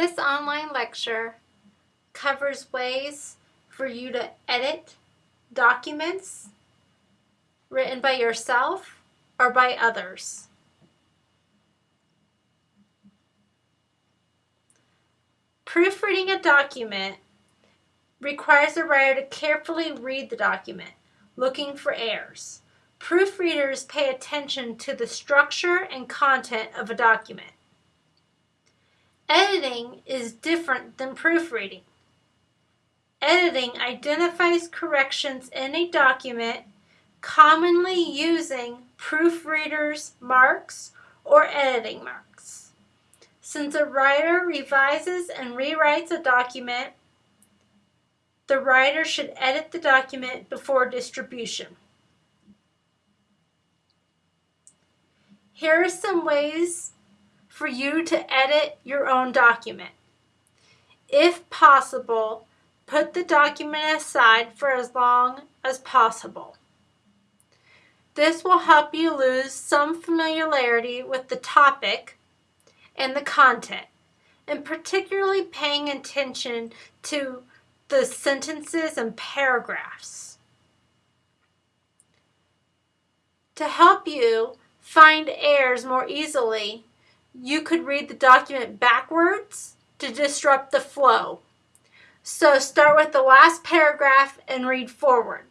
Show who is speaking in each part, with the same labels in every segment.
Speaker 1: This online lecture covers ways for you to edit documents written by yourself or by others. Proofreading a document requires the writer to carefully read the document, looking for errors. Proofreaders pay attention to the structure and content of a document. Editing is different than proofreading. Editing identifies corrections in a document commonly using proofreader's marks or editing marks. Since a writer revises and rewrites a document, the writer should edit the document before distribution. Here are some ways for you to edit your own document. If possible, put the document aside for as long as possible. This will help you lose some familiarity with the topic and the content, and particularly paying attention to the sentences and paragraphs. To help you find errors more easily, you could read the document backwards to disrupt the flow. So start with the last paragraph and read forward.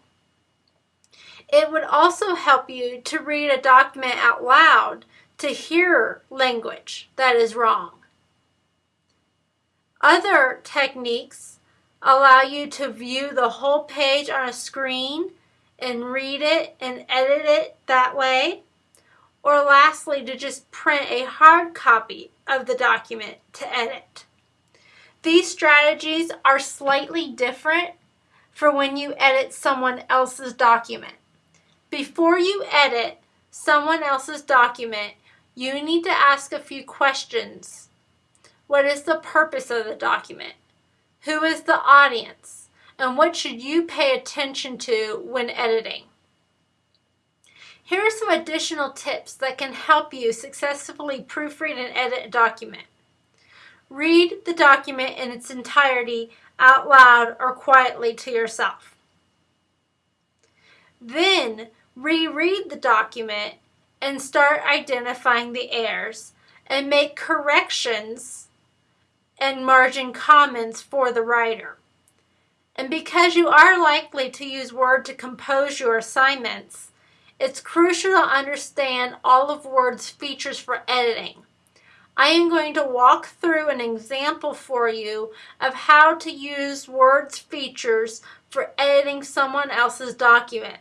Speaker 1: It would also help you to read a document out loud to hear language that is wrong. Other techniques allow you to view the whole page on a screen and read it and edit it that way. Or lastly, to just print a hard copy of the document to edit. These strategies are slightly different for when you edit someone else's document. Before you edit someone else's document, you need to ask a few questions. What is the purpose of the document? Who is the audience? And what should you pay attention to when editing? Here are some additional tips that can help you successfully proofread and edit a document. Read the document in its entirety out loud or quietly to yourself. Then reread the document and start identifying the errors and make corrections and margin comments for the writer. And because you are likely to use Word to compose your assignments, it's crucial to understand all of Word's features for editing. I am going to walk through an example for you of how to use Word's features for editing someone else's document.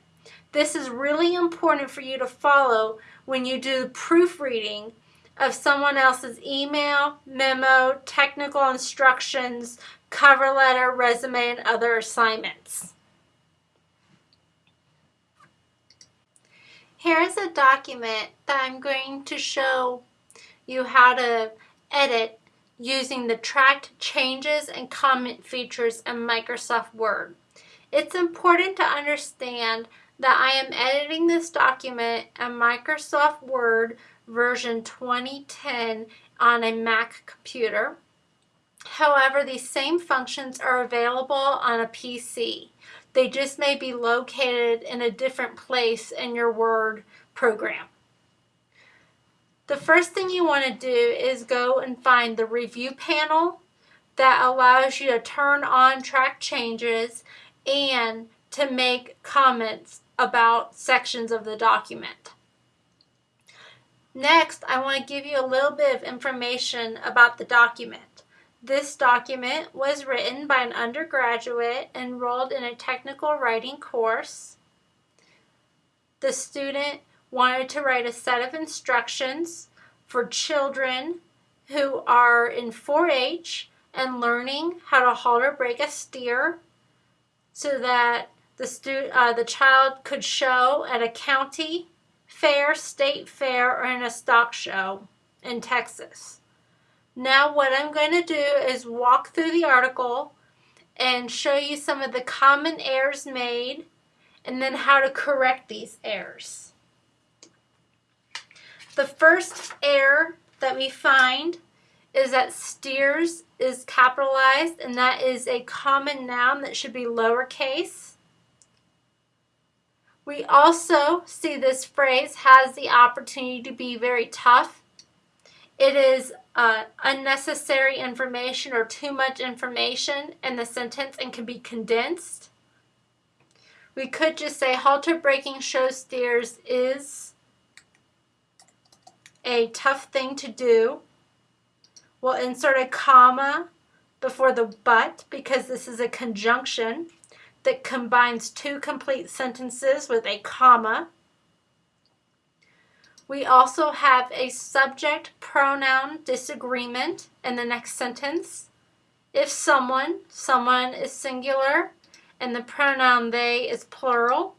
Speaker 1: This is really important for you to follow when you do proofreading of someone else's email, memo, technical instructions, cover letter, resume, and other assignments. Here's a document that I'm going to show you how to edit using the tracked changes and comment features in Microsoft Word. It's important to understand that I am editing this document in Microsoft Word version 2010 on a Mac computer. However, these same functions are available on a PC. They just may be located in a different place in your Word program. The first thing you want to do is go and find the review panel that allows you to turn on track changes and to make comments about sections of the document. Next, I want to give you a little bit of information about the document. This document was written by an undergraduate enrolled in a technical writing course. The student wanted to write a set of instructions for children who are in 4-H and learning how to halter break a steer so that the, uh, the child could show at a county fair, state fair, or in a stock show in Texas. Now what I'm going to do is walk through the article and show you some of the common errors made and then how to correct these errors. The first error that we find is that steers is capitalized and that is a common noun that should be lowercase. We also see this phrase has the opportunity to be very tough. It is uh, unnecessary information or too much information in the sentence and can be condensed. We could just say halter breaking show steers is a tough thing to do. We'll insert a comma before the but because this is a conjunction that combines two complete sentences with a comma. We also have a subject pronoun disagreement in the next sentence. If someone, someone is singular and the pronoun they is plural.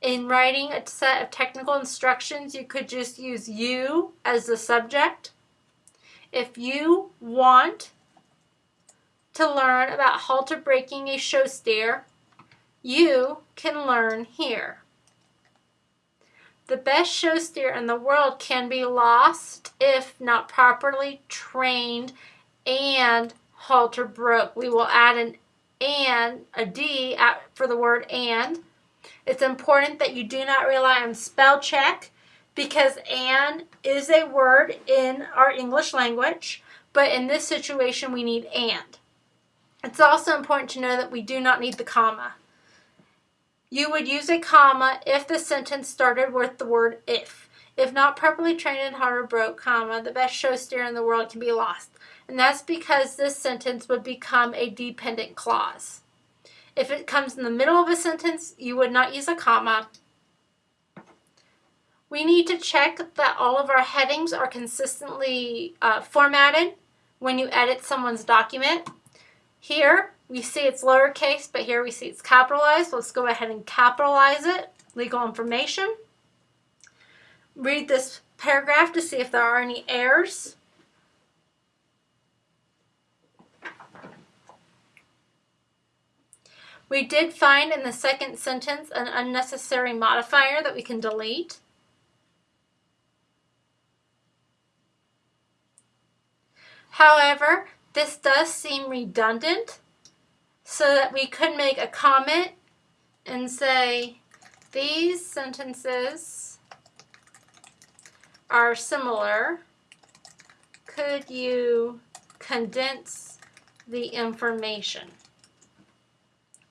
Speaker 1: In writing a set of technical instructions, you could just use you as the subject. If you want to learn about halter breaking a show steer, you can learn here. The best show steer in the world can be lost if not properly trained and halter broke. We will add an and, a D for the word and. It's important that you do not rely on spell check because and is a word in our English language, but in this situation we need and. It's also important to know that we do not need the comma. You would use a comma if the sentence started with the word if. If not properly trained in halter broke, comma, the best show steer in the world can be lost. And that's because this sentence would become a dependent clause. If it comes in the middle of a sentence, you would not use a comma. We need to check that all of our headings are consistently uh, formatted when you edit someone's document. Here, we see it's lowercase, but here we see it's capitalized. Let's go ahead and capitalize it, legal information. Read this paragraph to see if there are any errors. We did find in the second sentence an unnecessary modifier that we can delete. However, this does seem redundant so that we could make a comment and say these sentences are similar. Could you condense the information?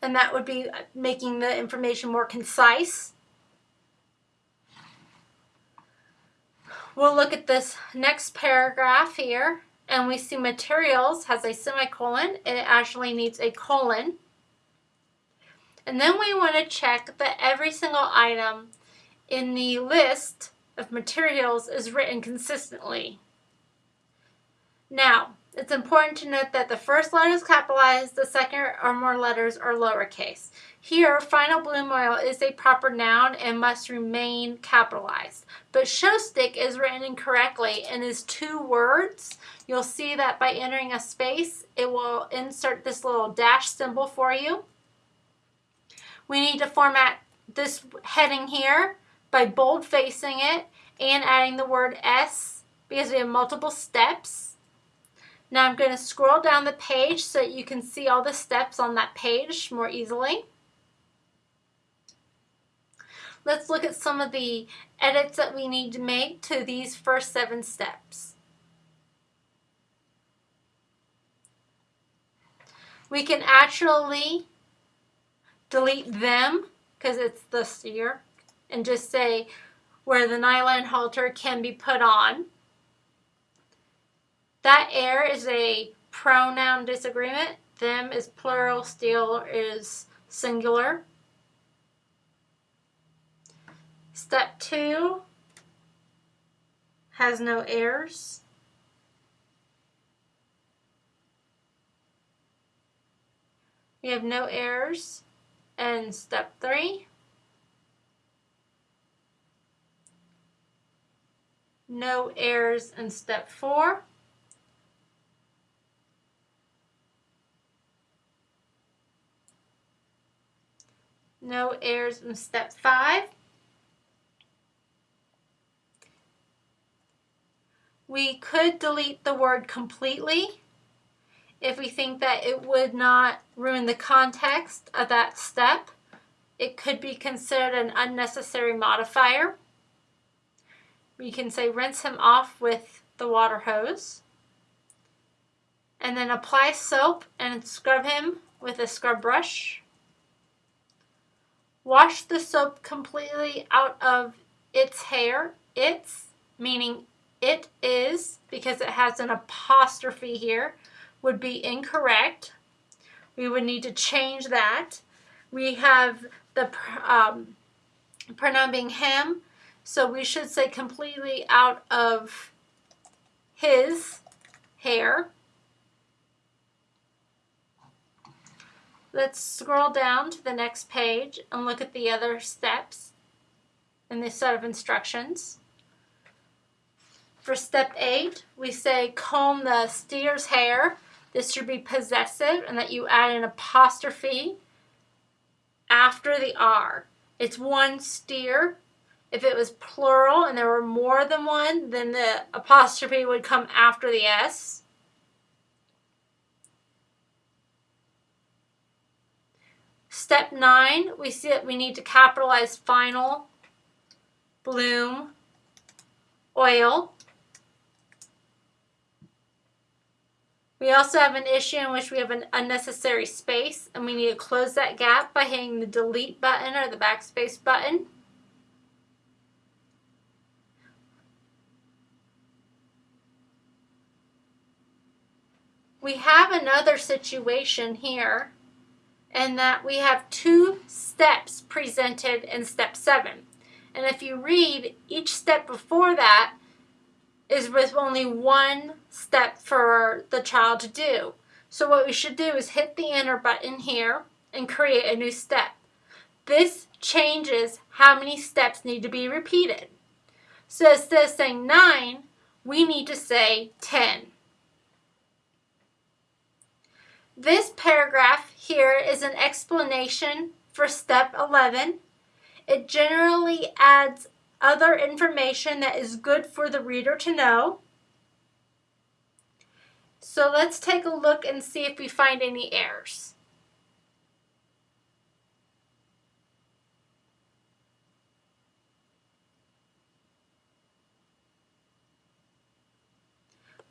Speaker 1: and that would be making the information more concise. We'll look at this next paragraph here, and we see materials has a semicolon. It actually needs a colon. And then we want to check that every single item in the list of materials is written consistently. Now, it's important to note that the first letter is capitalized, the second or more letters are lowercase. Here, final bloom oil is a proper noun and must remain capitalized. But show stick is written incorrectly and is two words. You'll see that by entering a space, it will insert this little dash symbol for you. We need to format this heading here by bold facing it and adding the word S because we have multiple steps. Now I'm going to scroll down the page so that you can see all the steps on that page more easily. Let's look at some of the edits that we need to make to these first seven steps. We can actually delete them because it's this year and just say where the nylon halter can be put on. That air is a pronoun disagreement. Them is plural, steel is singular. Step two has no errors. We have no errors. And step three, no errors in step four. No errors in step five. We could delete the word completely if we think that it would not ruin the context of that step. It could be considered an unnecessary modifier. We can say rinse him off with the water hose. And then apply soap and scrub him with a scrub brush. Wash the soap completely out of its hair. Its, meaning it is, because it has an apostrophe here, would be incorrect. We would need to change that. We have the um, pronoun being him, so we should say completely out of his hair. Let's scroll down to the next page and look at the other steps in this set of instructions. For step eight, we say comb the steer's hair. This should be possessive and that you add an apostrophe after the R. It's one steer. If it was plural and there were more than one, then the apostrophe would come after the S. Step 9, we see that we need to capitalize final, bloom, oil. We also have an issue in which we have an unnecessary space and we need to close that gap by hitting the delete button or the backspace button. We have another situation here in that we have two steps presented in step 7. And if you read, each step before that is with only one step for the child to do. So what we should do is hit the enter button here and create a new step. This changes how many steps need to be repeated. So instead of saying 9, we need to say 10. This paragraph here is an explanation for step 11. It generally adds other information that is good for the reader to know. So let's take a look and see if we find any errors.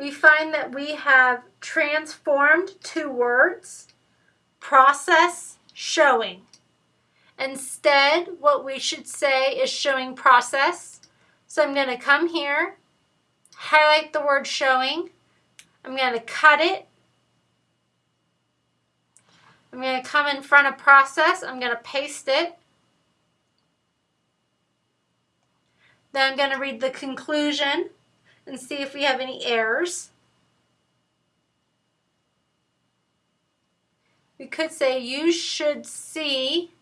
Speaker 1: We find that we have transformed two words, process, showing. Instead, what we should say is showing process. So I'm going to come here, highlight the word showing. I'm going to cut it. I'm going to come in front of process. I'm going to paste it. Then I'm going to read the conclusion and see if we have any errors. We could say you should see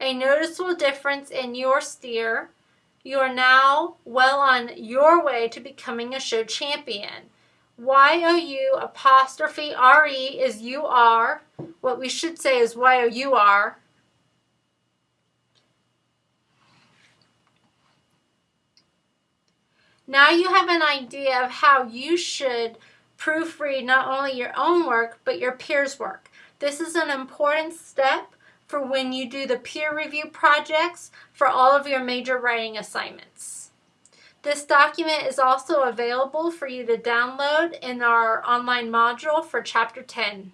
Speaker 1: a noticeable difference in your steer. You are now well on your way to becoming a show champion. Y-O-U apostrophe R-E is you-are. What we should say is Y-O-U-R. Now you have an idea of how you should proofread not only your own work, but your peers' work. This is an important step for when you do the peer review projects for all of your major writing assignments. This document is also available for you to download in our online module for Chapter 10.